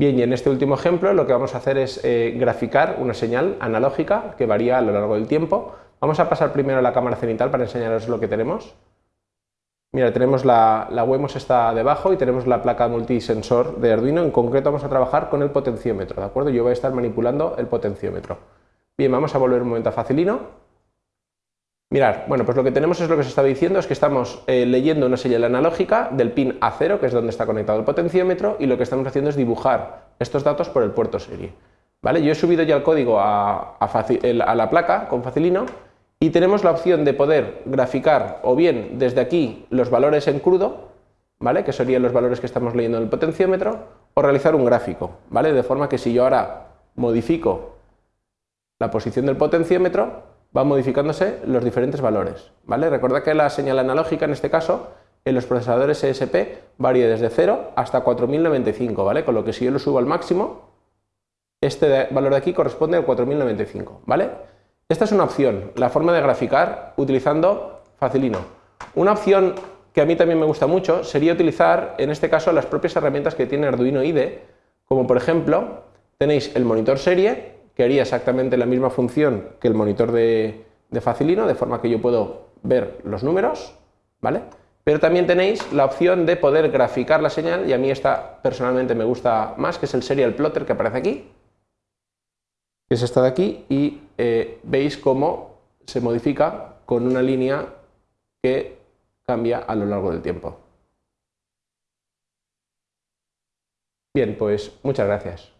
Bien, y en este último ejemplo lo que vamos a hacer es eh, graficar una señal analógica que varía a lo largo del tiempo. Vamos a pasar primero a la cámara cenital para enseñaros lo que tenemos. Mira, tenemos la, la WEMOS está debajo y tenemos la placa multisensor de Arduino. En concreto vamos a trabajar con el potenciómetro, ¿de acuerdo? Yo voy a estar manipulando el potenciómetro. Bien, vamos a volver un momento a Facilino. Mirad, bueno, pues lo que tenemos es lo que os estaba diciendo, es que estamos eh, leyendo una señal analógica del pin A0, que es donde está conectado el potenciómetro, y lo que estamos haciendo es dibujar estos datos por el puerto serie. ¿Vale? Yo he subido ya el código a, la placa con Facilino y tenemos la opción de poder graficar o bien desde aquí los valores en crudo, ¿vale? que serían los valores que estamos leyendo en el potenciómetro, o realizar un gráfico, ¿vale? de forma que si yo ahora modifico la posición del potenciómetro, van modificándose los diferentes valores. ¿vale? Recuerda que la señal analógica en este caso en los procesadores ESP varía desde 0 hasta 4095, ¿vale? con lo que si yo lo subo al máximo, este valor de aquí corresponde al 4095. ¿vale? Esta es una opción, la forma de graficar utilizando Facilino. Una opción que a mí también me gusta mucho sería utilizar en este caso las propias herramientas que tiene Arduino IDE, como por ejemplo tenéis el monitor serie que haría exactamente la misma función que el monitor de, Facilino, de forma que yo puedo ver los números, ¿vale? Pero también tenéis la opción de poder graficar la señal, y a mí esta personalmente me gusta más, que es el serial plotter que aparece aquí, que es esta de aquí, y eh, veis cómo se modifica con una línea que cambia a lo largo del tiempo. Bien, pues muchas gracias.